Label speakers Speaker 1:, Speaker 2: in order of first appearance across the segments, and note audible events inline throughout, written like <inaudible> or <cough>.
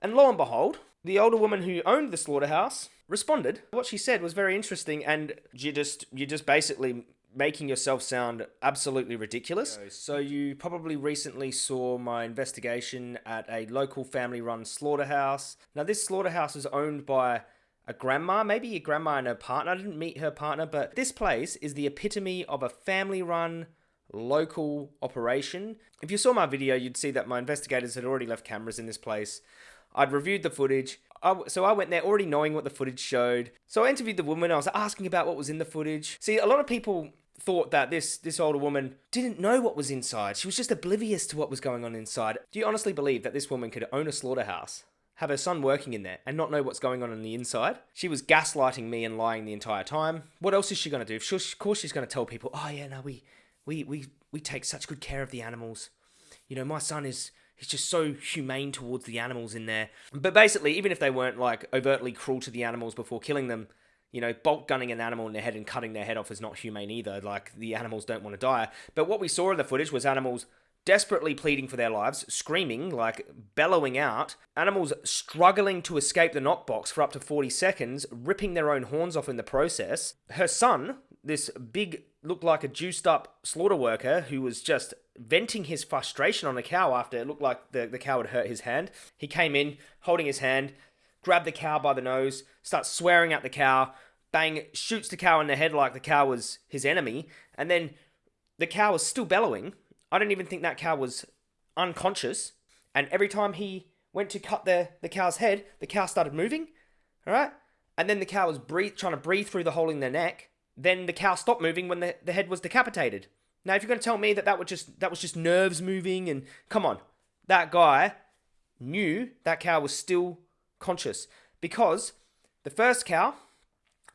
Speaker 1: And lo and behold, the older woman who owned the slaughterhouse responded. What she said was very interesting, and you just you just basically making yourself sound absolutely ridiculous. So you probably recently saw my investigation at a local family-run slaughterhouse. Now this slaughterhouse is owned by a grandma, maybe a grandma and her partner. I didn't meet her partner, but this place is the epitome of a family-run local operation. If you saw my video, you'd see that my investigators had already left cameras in this place. I'd reviewed the footage. I, so I went there already knowing what the footage showed. So I interviewed the woman. I was asking about what was in the footage. See, a lot of people thought that this this older woman didn't know what was inside. She was just oblivious to what was going on inside. Do you honestly believe that this woman could own a slaughterhouse, have her son working in there, and not know what's going on on the inside? She was gaslighting me and lying the entire time. What else is she going to do? Of course, she's going to tell people, "Oh yeah, no, we we we we take such good care of the animals. You know, my son is." He's just so humane towards the animals in there. But basically, even if they weren't like overtly cruel to the animals before killing them, you know, bolt gunning an animal in the head and cutting their head off is not humane either. Like, the animals don't want to die. But what we saw in the footage was animals desperately pleading for their lives, screaming, like bellowing out, animals struggling to escape the knockbox for up to 40 seconds, ripping their own horns off in the process. Her son, this big, looked like a juiced up slaughter worker who was just venting his frustration on the cow after it looked like the, the cow had hurt his hand. He came in holding his hand, grabbed the cow by the nose, starts swearing at the cow, bang, shoots the cow in the head like the cow was his enemy, and then the cow was still bellowing. I don't even think that cow was unconscious. And every time he went to cut the, the cow's head, the cow started moving. All right? And then the cow was breathe, trying to breathe through the hole in their neck. Then the cow stopped moving when the, the head was decapitated. Now, if you're going to tell me that that was just that was just nerves moving and come on, that guy knew that cow was still conscious because the first cow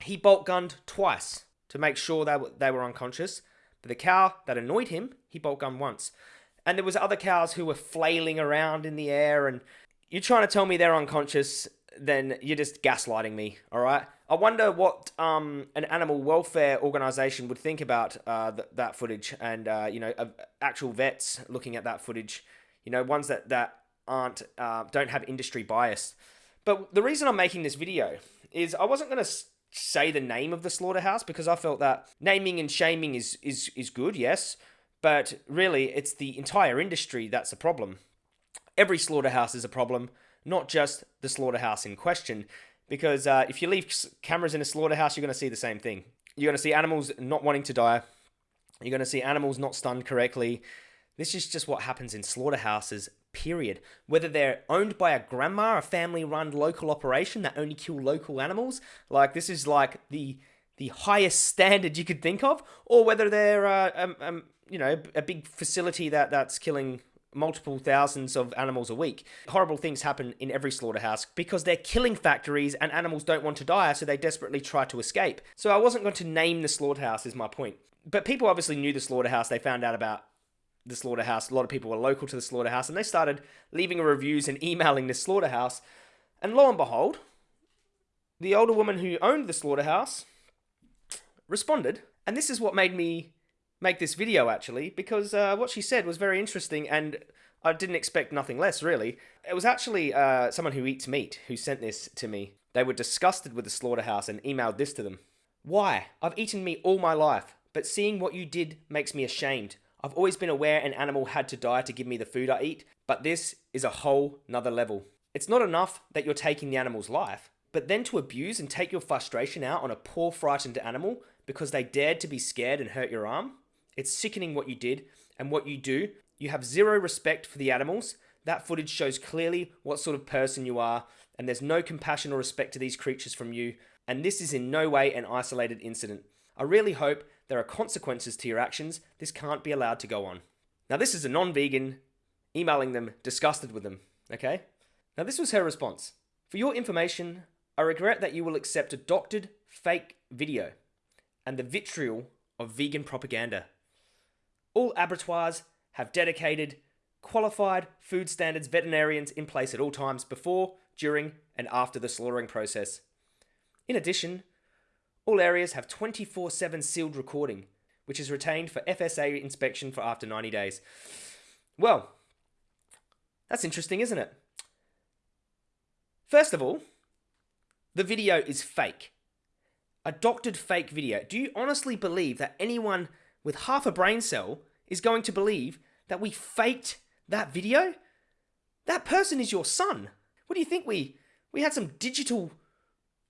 Speaker 1: he bolt gunned twice to make sure they were, they were unconscious. But the cow that annoyed him, he bolt gunned once. And there was other cows who were flailing around in the air and you're trying to tell me they're unconscious, then you're just gaslighting me, all right? I wonder what um, an animal welfare organization would think about uh, th- that footage and, uh, you know, actual vets looking at that footage, you know, ones that, that aren't, uh, don't have industry bias. But the reason I'm making this video is I wasn't going to say the name of the slaughterhouse because I felt that naming and shaming is is is good, yes, but really it's the entire industry that's a problem. Every slaughterhouse is a problem, not just the slaughterhouse in question. Because uh, if you leave cameras in a slaughterhouse, you're going to see the same thing. You're going to see animals not wanting to die. You're going to see animals not stunned correctly. This is just what happens in slaughterhouses period. Whether they're owned by a grandma, a family run local operation that only kill local animals, like this is like the the highest standard you could think of, or whether they're uh, um, um, you know a big facility that that's killing multiple thousands of animals a week. Horrible things happen in every slaughterhouse because they're killing factories and animals don't want to die, so they desperately try to escape. So I wasn't going to name the slaughterhouse, is my point. But people obviously knew the slaughterhouse. They found out about the slaughterhouse. A lot of people were local to the slaughterhouse, and they started leaving reviews and emailing the slaughterhouse. And lo and behold, the older woman who owned the slaughterhouse responded. And this is what made me make this video, actually, because uh, what she said was very interesting, and I didn't expect nothing less, really. It was actually uh, someone who eats meat who sent this to me. They were disgusted with the slaughterhouse and emailed this to them. Why? I've eaten meat all my life, but seeing what you did makes me ashamed. I've always been aware an animal had to die to give me the food I eat, but this is a whole nother level. It's not enough that you're taking the animal's life, but then to abuse and take your frustration out on a poor, frightened animal because they dared to be scared and hurt your arm? It's sickening what you did and what you do. You have zero respect for the animals. That footage shows clearly what sort of person you are, and there's no compassion or respect to these creatures from you. And this is in no way an isolated incident. I really hope there are consequences to your actions. This can't be allowed to go on. Now, this is a non vegan emailing them disgusted with them, okay? Now, this was her response. For your information, I regret that you will accept a doctored, fake video and the vitriol of vegan propaganda. All abattoirs have dedicated, qualified food standards veterinarians in place at all times before, during, and after the slaughtering process. In addition, all areas have 24 7 sealed recording, which is retained for FSA inspection for after 90 days. Well, that's interesting, isn't it? First of all, the video is fake. A doctored fake video. Do you honestly believe that anyone with half a brain cell is going to believe that we faked that video? That person is your son. What do you think we we had some digital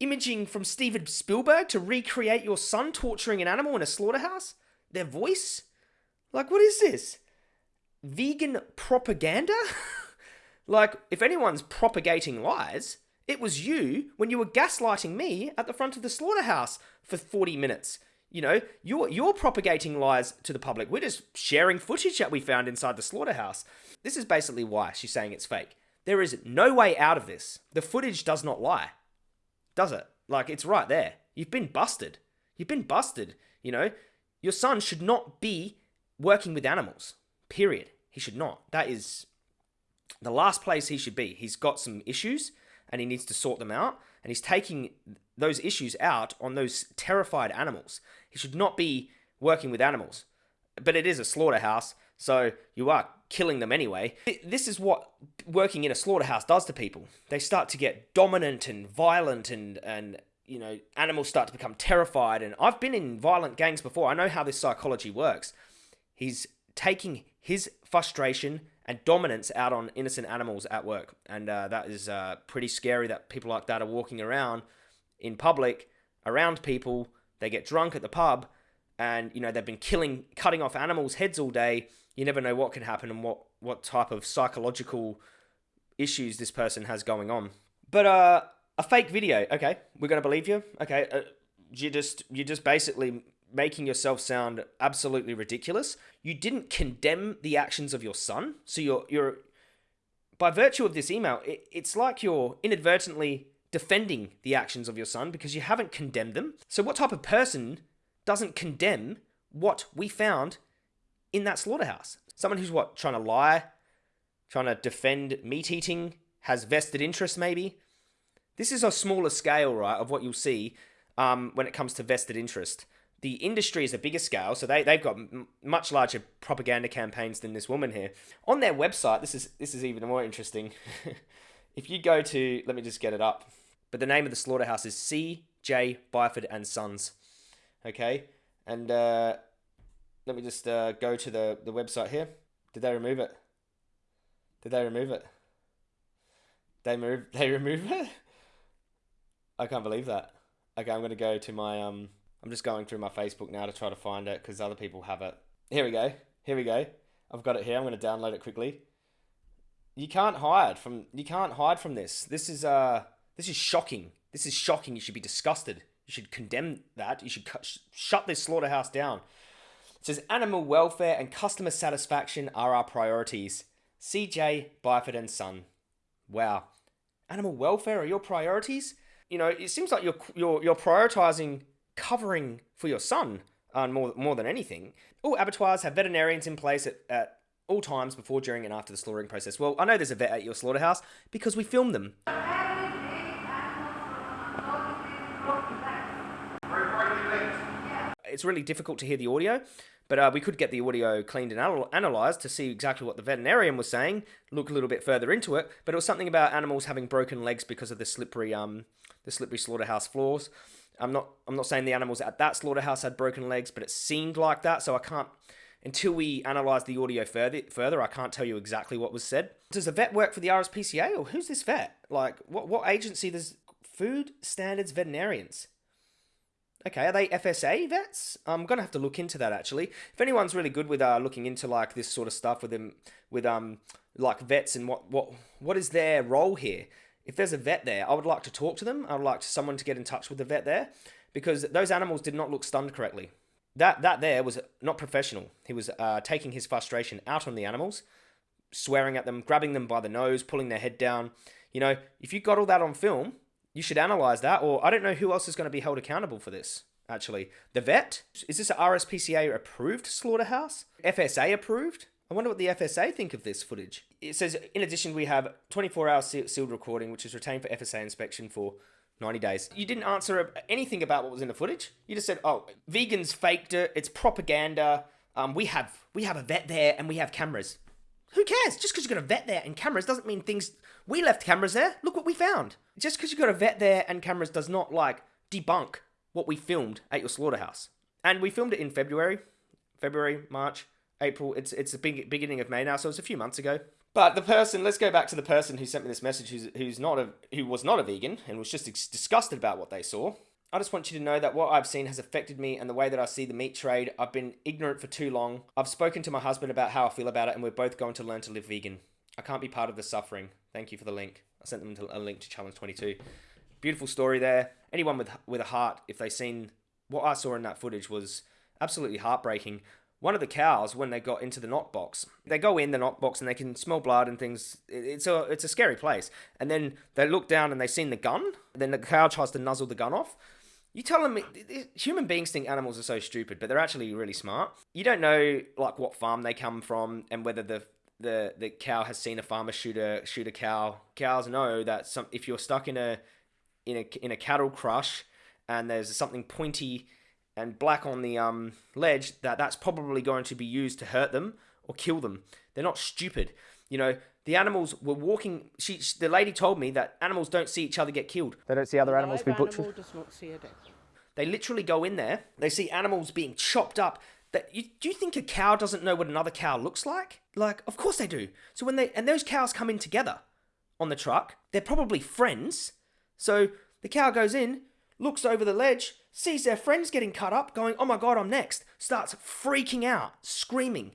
Speaker 1: imaging from Steven Spielberg to recreate your son torturing an animal in a slaughterhouse? Their voice? Like what is this? Vegan propaganda? <laughs> like if anyone's propagating lies, it was you when you were gaslighting me at the front of the slaughterhouse for 40 minutes. You know, you're you're propagating lies to the public. We're just sharing footage that we found inside the slaughterhouse. This is basically why she's saying it's fake. There is no way out of this. The footage does not lie. Does it? Like it's right there. You've been busted. You've been busted. You know, your son should not be working with animals. Period. He should not. That is the last place he should be. He's got some issues and he needs to sort them out. And he's taking those issues out on those terrified animals. He should not be working with animals. But it is a slaughterhouse, so you are killing them anyway. This is what working in a slaughterhouse does to people. They start to get dominant and violent and and you know, animals start to become terrified and I've been in violent gangs before. I know how this psychology works. He's taking his frustration and dominance out on innocent animals at work. And uh, that is uh, pretty scary that people like that are walking around in public around people. They get drunk at the pub and, you know, they've been killing, cutting off animals' heads all day. You never know what can happen and what, what type of psychological issues this person has going on. But uh, a fake video, okay, we're going to believe you. Okay, uh, you just, you just basically making yourself sound absolutely ridiculous. You didn't condemn the actions of your son, so you're you're by virtue of this email, it, it's like you're inadvertently defending the actions of your son because you haven't condemned them. So what type of person doesn't condemn what we found in that slaughterhouse? Someone who's what trying to lie, trying to defend meat eating, has vested interest maybe. This is a smaller scale, right, of what you'll see um, when it comes to vested interest the industry is a bigger scale, so they, they've got much larger propaganda campaigns than this woman here. On their website, this is this is even more interesting. <laughs> if you go to, let me just get it up, but the name of the slaughterhouse is C.J. Byford and Sons. Okay, and uh, let me just uh, go to the, the website here. Did they remove it? Did they remove it? They move. <laughs> They remove it. I can't believe that. Okay, I'm gonna go to my um I'm just going through my Facebook now to try to find it because other people have it. Here we go. Here we go. I've got it here. I'm going to download it quickly. You can't hide from you can't hide from this. This is uh this is shocking. This is shocking. You should be disgusted. You should condemn that. You should sh- shut this slaughterhouse down. It says animal welfare and customer satisfaction are our priorities. CJ Byford and Son. Wow. Animal welfare are your priorities? You know, it seems like you're you're you're prioritizing covering for your son uh, more, more than anything. All abattoirs have veterinarians in place at, at all times before, during, and after the slaughtering process. Well, I know there's a vet at your slaughterhouse because we filmed them. It's really difficult to hear the audio, but uh, we could get the audio cleaned and anal- analysed to see exactly what the veterinarian was saying, look a little bit further into it, but it was something about animals having broken legs because of the slippery, um, the slippery slaughterhouse floors. I'm not I'm not saying the animals at that slaughterhouse had broken legs, but it seemed like that. So I can't until we analyze the audio further further, I can't tell you exactly what was said. Does a vet work for the RSPCA or who's this vet? Like what what agency does food standards veterinarians? Okay, are they FSA vets? I'm gonna have to look into that actually. If anyone's really good with uh, looking into like this sort of stuff with them with um like vets and what what what is their role here? if there's a vet there, I would like to talk to them. I would like someone to get in touch with the vet there because those animals did not look stunned correctly. That that there was not professional. He was uh, taking his frustration out on the animals, swearing at them, grabbing them by the nose, pulling their head down. You know, if you got all that on film, you should analyze that. Or I don't know who else is going to be held accountable for this. Actually, the vet is this a RSPCA approved slaughterhouse? FSA approved? I wonder what the FSA think of this footage. It says, in addition, we have 24 hour sealed recording, which is retained for FSA inspection for 90 days. You didn't answer anything about what was in the footage. You just said, oh, vegans faked it, it's propaganda. Um, we have we have a vet there and we have cameras. Who cares? Just because you've got a vet there and cameras doesn't mean things. We left cameras there. Look what we found. Just because you've got a vet there and cameras does not like debunk what we filmed at your slaughterhouse. And we filmed it in February, February, March, April. It's it's the big, beginning of May now, so it's a few months ago. But the person, let's go back to the person who sent me this message, who's, who's not a, who was not a vegan and was just disgusted about what they saw. I just want you to know that what I've seen has affected me and the way that I see the meat trade. I've been ignorant for too long. I've spoken to my husband about how I feel about it, and we're both going to learn to live vegan. I can't be part of the suffering. Thank you for the link. I sent them a link to Challenge 22. Beautiful story there. Anyone with with a heart, if they seen what I saw in that footage, was absolutely heartbreaking. One of the cows, when they got into the knock box, they go in the knock box and they can smell blood and things. It's a it's a scary place. And then they look down and they seen the gun. Then the cow tries to nuzzle the gun off. You telling me human beings think animals are so stupid, but they're actually really smart. You don't know like what farm they come from and whether the the the cow has seen a farmer shoot a shoot a cow. Cows know that some if you're stuck in a in a in a cattle crush and there's something pointy and black on the um ledge that that's probably going to be used to hurt them or kill them. They're not stupid. You know, the animals were walking. She, she, the lady told me that animals don't see each other get killed.
Speaker 2: They don't see other animals be butchered.
Speaker 3: Animal does not see a death.
Speaker 1: They literally go in there. They see animals being chopped up. That you, do you think a cow doesn't know what another cow looks like? Like, of course they do. So when they and those cows come in together on the truck, they're probably friends. So the cow goes in, looks over the ledge, sees their friends getting cut up, going, "Oh my god, I'm next!" Starts freaking out, screaming.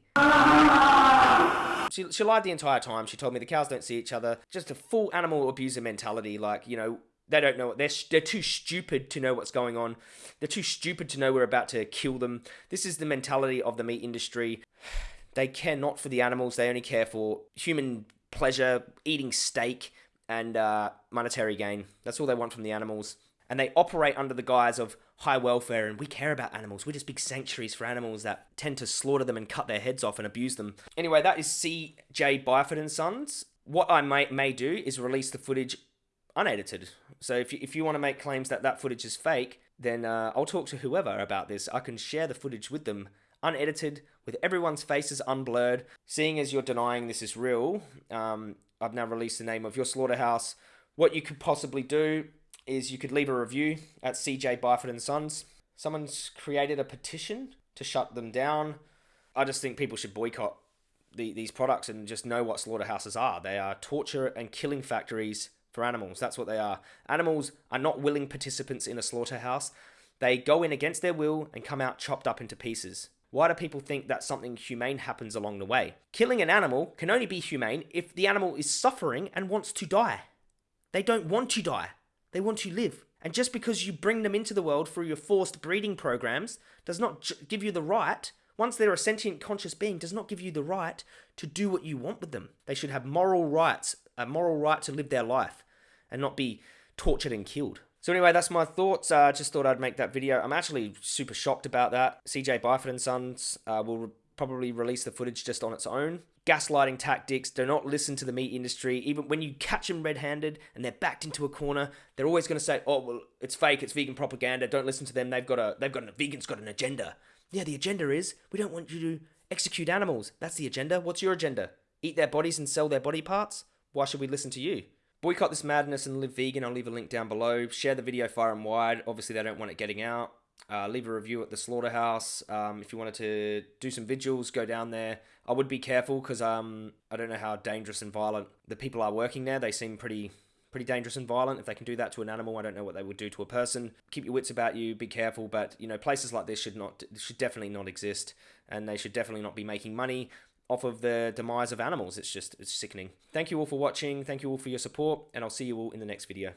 Speaker 1: She, she lied the entire time. She told me the cows don't see each other. Just a full animal abuser mentality. Like, you know, they don't know. what They're, they're too stupid to know what's going on. They're too stupid to know we're about to kill them. This is the mentality of the meat industry. They care not for the animals. They only care for human pleasure, eating steak, and uh, monetary gain. That's all they want from the animals. And they operate under the guise of high welfare and we care about animals. We're just big sanctuaries for animals that tend to slaughter them and cut their heads off and abuse them. Anyway, that is CJ Byford and Sons. What I may, may do is release the footage unedited. So if you, if you want to make claims that that footage is fake, then uh, I'll talk to whoever about this. I can share the footage with them unedited with everyone's faces unblurred. Seeing as you're denying this is real, um, I've now released the name of your slaughterhouse. What you could possibly do is you could leave a review at CJ Byford and Sons. Someone's created a petition to shut them down. I just think people should boycott the, these products and just know what slaughterhouses are. They are torture and killing factories for animals. That's what they are. Animals are not willing participants in a slaughterhouse. They go in against their will and come out chopped up into pieces. Why do people think that something humane happens along the way? Killing an animal can only be humane if the animal is suffering and wants to die. They don't want to die. They want to live. And just because you bring them into the world through your forced breeding programs does not give you the right, once they're a sentient conscious being, does not give you the right to do what you want with them. They should have moral rights, a moral right to live their life and not be tortured and killed. So anyway, that's my thoughts. I uh, just thought I'd make that video. I'm actually super shocked about that. CJ Byford and Sons uh, will probably release the footage just on its own gaslighting tactics. Do not listen to the meat industry. Even when you catch them red-handed and they're backed into a corner, they're always going to say, "Oh, well, it's fake. It's vegan propaganda. Don't listen to them. They've got a they've got a vegan's got an agenda." Yeah, the agenda is we don't want you to execute animals. That's the agenda. What's your agenda? Eat their bodies and sell their body parts? Why should we listen to you? Boycott this madness and live vegan. I'll leave a link down below. Share the video far and wide. Obviously, they don't want it getting out. Uh, leave a review at the slaughterhouse. Um, if you wanted to do some vigils, go down there. I would be careful because um, I don't know how dangerous and violent the people are working there. They seem pretty pretty dangerous and violent. If they can do that to an animal, I don't know what they would do to a person. Keep your wits about you. Be careful. But you know, places like this should not should definitely not exist, and they should definitely not be making money off of the demise of animals. It's just it's sickening. Thank you all for watching. Thank you all for your support, and I'll see you all in the next video.